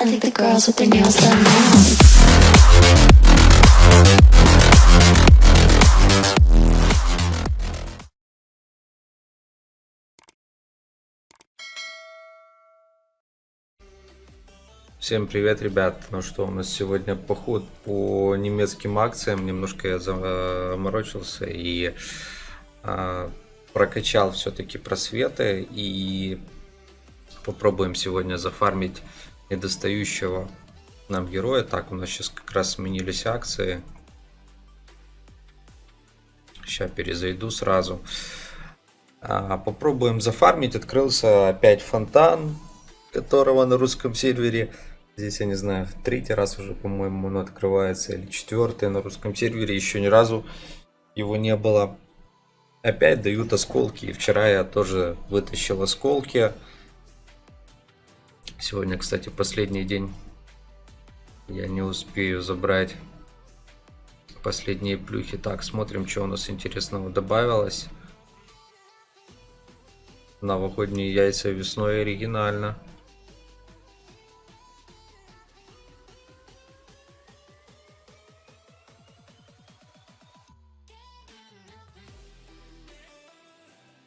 I think the girls with their nails done now. Всем привет, ребят! Ну что, у нас сегодня поход по немецким акциям. Немножко я заморочился и а, прокачал все-таки просветы. И попробуем сегодня зафармить недостающего нам героя. Так, у нас сейчас как раз сменились акции. Сейчас перезайду сразу. А, попробуем зафармить. Открылся опять фонтан которого на русском сервере Здесь, я не знаю, в третий раз уже, по-моему, он открывается, или четвертый на русском сервере, еще ни разу его не было. Опять дают осколки, и вчера я тоже вытащил осколки. Сегодня, кстати, последний день. Я не успею забрать последние плюхи. Так, смотрим, что у нас интересного добавилось. Новогодние яйца весной оригинально.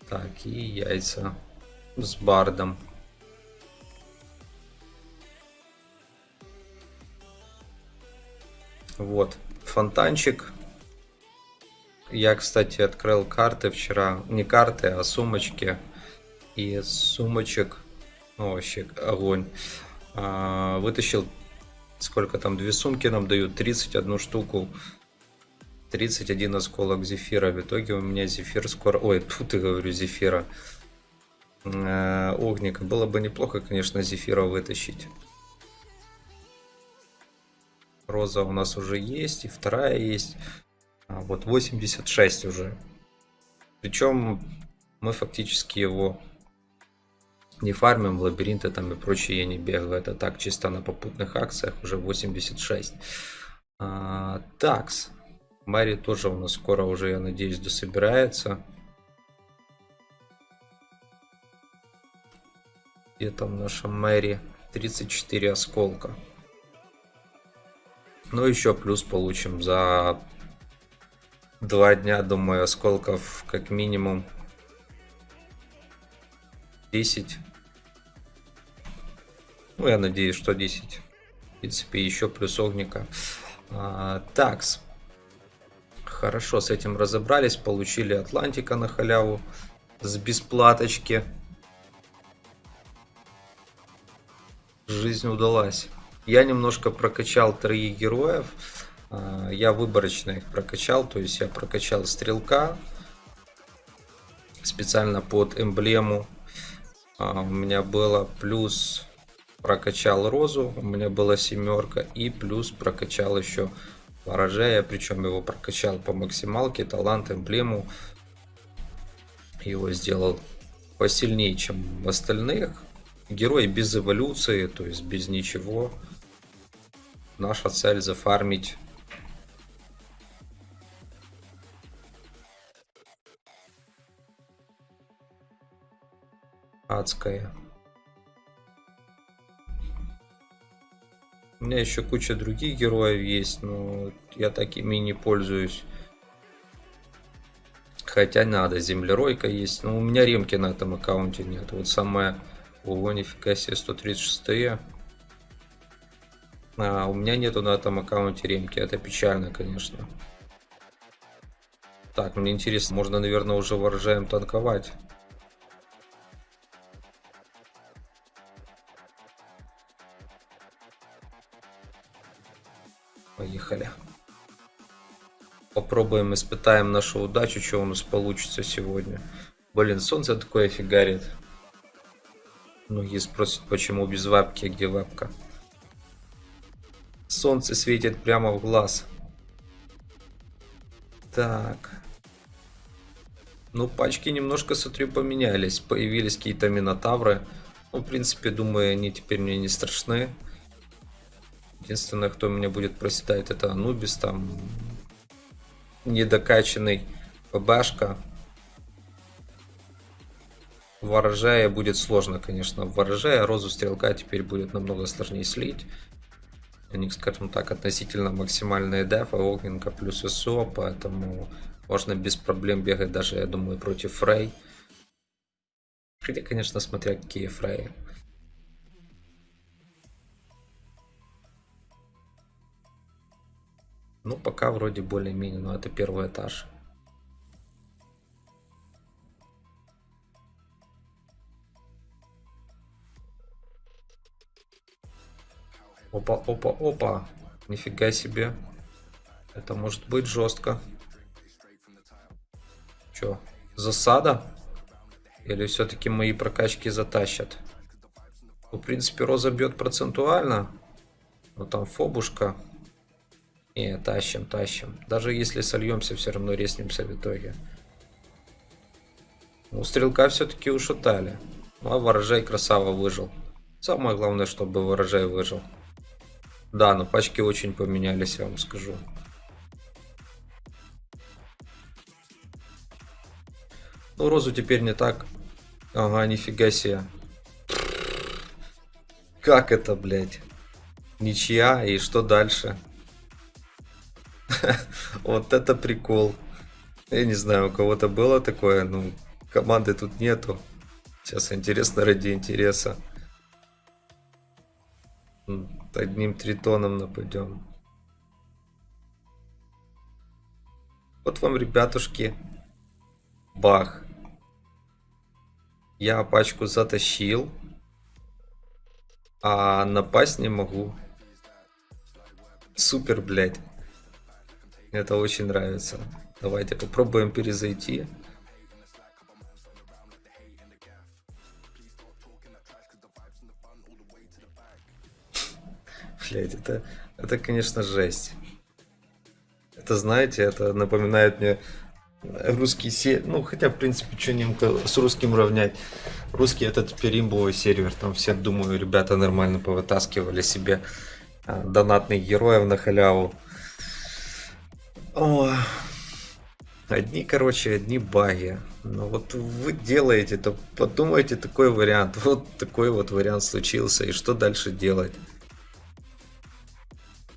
Так, и яйца с бардом. Вот, фонтанчик. Я, кстати, открыл карты вчера. Не карты, а сумочки. И сумочек, ну вообще огонь. А, вытащил, сколько там, две сумки нам дают, 31 штуку 31 осколок зефира. В итоге у меня зефир скоро... Ой, тут я говорю зефира. Э, огника. Было бы неплохо, конечно, зефира вытащить. Роза у нас уже есть, и вторая есть. А вот 86 уже. Причем мы фактически его не фармим, в лабиринты там и прочее я не бегаю. Это так, чисто на попутных акциях уже 86. А, такс. Мари тоже у нас скоро уже, я надеюсь, дособирается. Где там наша Мэри? 34 осколка. Ну, еще плюс получим за два дня, думаю, осколков как минимум 10. Ну, я надеюсь, что 10. В принципе, еще плюс огника. А, такс. Хорошо, с этим разобрались. Получили Атлантика на халяву с бесплаточки. Жизнь удалась. Я немножко прокачал троих героев. А, я выборочно их прокачал. То есть я прокачал стрелка. Специально под эмблему. А, у меня было плюс прокачал розу. У меня была семерка. И плюс прокачал еще ворожая, причем его прокачал по максималке, талант, эмблему. Его сделал посильнее, чем остальных. Герой без эволюции, то есть без ничего. Наша цель зафармить адская. У меня еще куча других героев есть, но я такими не пользуюсь. Хотя надо, землеройка есть. Но у меня ремки на этом аккаунте нет. Вот самое... Ого, нифига себе, 136 -е. А, у меня нету на этом аккаунте ремки. Это печально, конечно. Так, мне интересно, можно, наверное, уже ворожаем танковать. Поехали. Попробуем, испытаем нашу удачу, что у нас получится сегодня. Блин, солнце такое фигарит. Многие спросят, почему без вапки, а где вапка. Солнце светит прямо в глаз. Так. Ну, пачки немножко, смотрю, поменялись. Появились какие-то минотавры. Ну, в принципе, думаю, они теперь мне не страшны. Единственное, кто меня будет проседать, это Анубис, там недокачанный ПБшка. Ворожая будет сложно, конечно, ворожая. Розу стрелка теперь будет намного сложнее слить. У них, скажем так, относительно максимальные дефа, огненка плюс СО, поэтому можно без проблем бегать даже, я думаю, против Фрей. Хотя, конечно, смотря какие Фрей. Ну, пока вроде более-менее, но это первый этаж. Опа, опа, опа. Нифига себе. Это может быть жестко. Че, засада? Или все-таки мои прокачки затащат? Ну, в принципе, Роза бьет процентуально. Но там фобушка. Не, тащим, тащим. Даже если сольемся, все равно реснимся в итоге. Ну, стрелка все-таки ушатали. Ну, а ворожай красава выжил. Самое главное, чтобы ворожай выжил. Да, но пачки очень поменялись, я вам скажу. Ну, розу теперь не так. Ага, нифига себе. Как это, блядь? Ничья, и что дальше? Вот это прикол. Я не знаю, у кого-то было такое, ну, команды тут нету. Сейчас интересно ради интереса одним тритоном нападем. Вот вам, ребятушки, бах. Я пачку затащил, а напасть не могу. Супер, блядь. Это очень нравится. Давайте попробуем перезайти. Блядь, это, это, конечно, жесть. Это, знаете, это напоминает мне русский сервер. Ну, хотя, в принципе, что немка с русским равнять. Русский это теперь имбовый сервер. Там все, думаю, ребята нормально повытаскивали себе а, донатных героев на халяву. О, одни, короче, одни баги. Но вот вы делаете, то подумайте такой вариант. Вот такой вот вариант случился. И что дальше делать?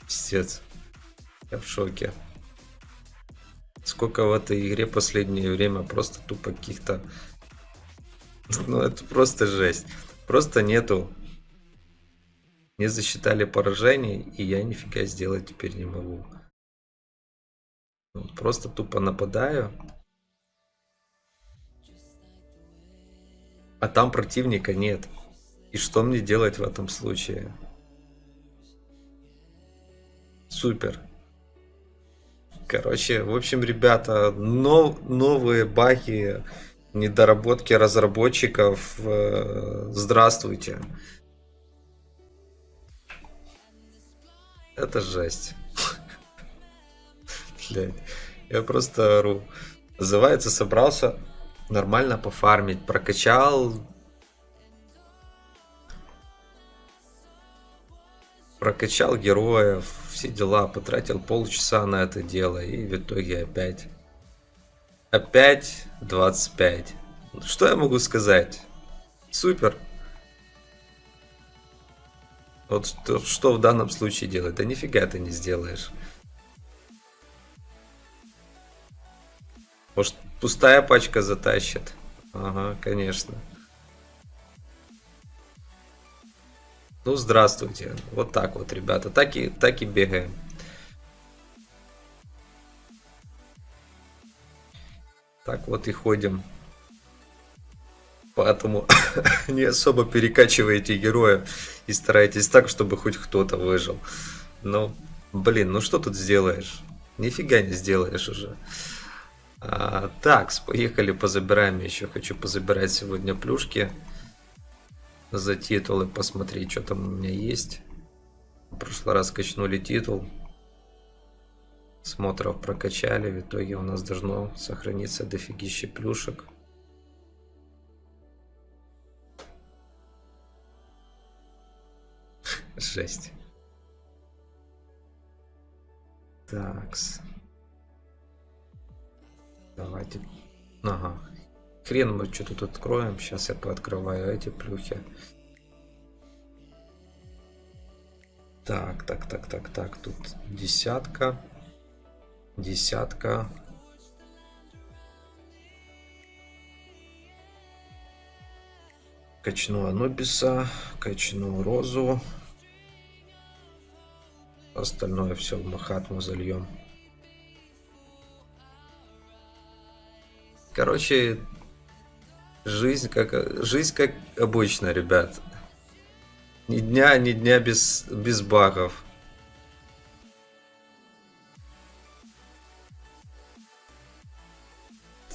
Пиздец. Я в шоке. Сколько в этой игре последнее время просто тупо каких-то... Ну, это просто жесть. Просто нету... Не засчитали поражений, и я нифига сделать теперь не могу. Просто тупо нападаю. А там противника нет. И что мне делать в этом случае? Супер. Короче, в общем, ребята, нов, новые баги, недоработки разработчиков. Э, здравствуйте. Это жесть. Блять, я просто ору. Называется, собрался нормально пофармить, прокачал прокачал героев, все дела, потратил полчаса на это дело, и в итоге опять... Опять 25. Что я могу сказать? Супер. Вот что, что в данном случае делать? Да нифига ты не сделаешь. Может, пустая пачка затащит? Ага, конечно. Ну, здравствуйте. Вот так вот, ребята. Так и, так и бегаем. Так вот и ходим. Поэтому не особо перекачивайте героя и старайтесь так, чтобы хоть кто-то выжил. Ну, блин, ну что тут сделаешь? Нифига не сделаешь уже. А, так, поехали, позабираем. Еще хочу позабирать сегодня плюшки за титулы, посмотреть, что там у меня есть. В прошлый раз качнули титул. Смотров прокачали. В итоге у нас должно сохраниться дофигище плюшек. Жесть. Такс. Давайте. Ага. Хрен мы что тут откроем. Сейчас я пооткрываю эти плюхи. Так, так, так, так, так. Тут десятка. Десятка. Качну Анубиса, качну Розу. Остальное все в Махатму зальем. Короче, жизнь как, жизнь как обычно, ребят. Ни дня, ни дня без, без багов.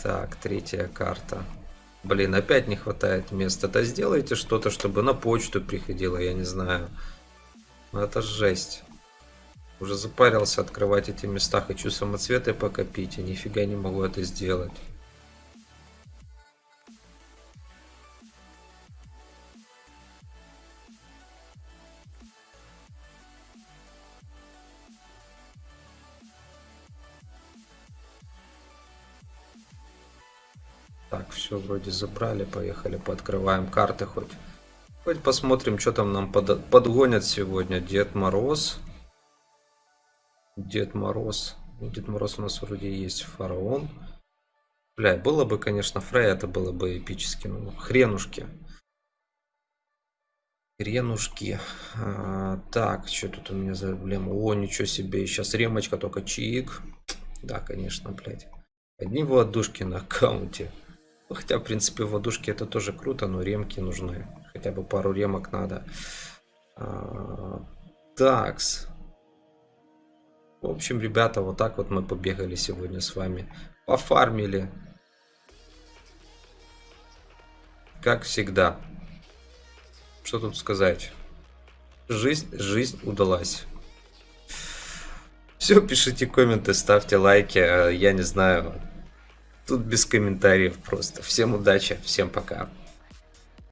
Так, третья карта. Блин, опять не хватает места. Да сделайте что-то, чтобы на почту приходило, я не знаю. Ну это жесть. Уже запарился открывать эти места. Хочу самоцветы покопить, и нифига не могу это сделать. Так, все вроде забрали, поехали, пооткрываем карты хоть. Хоть посмотрим, что там нам под, подгонят сегодня. Дед Мороз. Дед Мороз. Ну, Дед Мороз у нас вроде есть фараон. Бля, было бы, конечно, Фрей, это было бы эпически. Ну, хренушки. Хренушки. А, так, что тут у меня за проблема? О, ничего себе. Сейчас ремочка, только чик. Да, конечно, блядь. Одни владушки на аккаунте. Хотя, в принципе, водушки это тоже круто, но ремки нужны. Хотя бы пару ремок надо. А, такс. В общем, ребята, вот так вот мы побегали сегодня с вами. Пофармили. Как всегда. Что тут сказать? Жизнь, жизнь удалась. Все, пишите комменты, ставьте лайки. Я не знаю, Тут без комментариев просто. Всем удачи, всем пока.